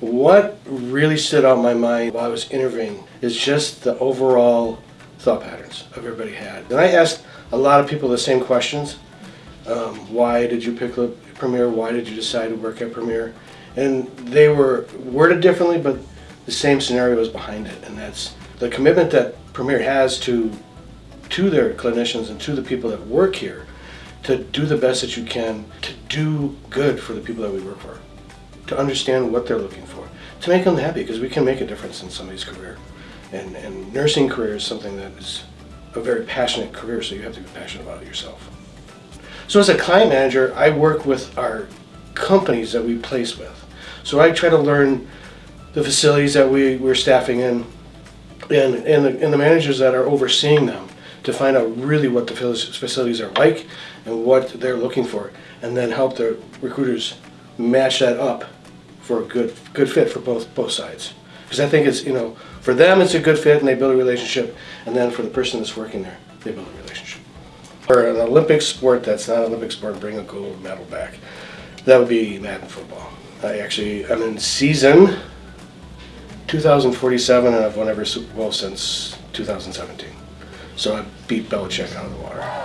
What really stood out in my mind while I was interviewing is just the overall thought patterns everybody had. And I asked a lot of people the same questions. Um, why did you pick Premier? Why did you decide to work at Premier? And they were worded differently, but the same scenario was behind it. And that's the commitment that Premier has to to their clinicians and to the people that work here to do the best that you can to do good for the people that we work for to understand what they're looking for to make them happy because we can make a difference in somebody's career. And, and nursing career is something that is a very passionate career so you have to be passionate about it yourself. So as a client manager i work with our companies that we place with. So i try to learn the facilities that we, we're staffing in and, and, the, and the managers that are overseeing them to find out really what the facilities are like and what they're looking for, and then help the recruiters match that up for a good good fit for both both sides. Because I think it's you know for them it's a good fit and they build a relationship, and then for the person that's working there they build a relationship. For an Olympic sport that's not an Olympic sport, bring a gold medal back. That would be Madden football. I actually I'm in season 2047 and I've won every Super Bowl since 2017. So I beat Belichick out of the water.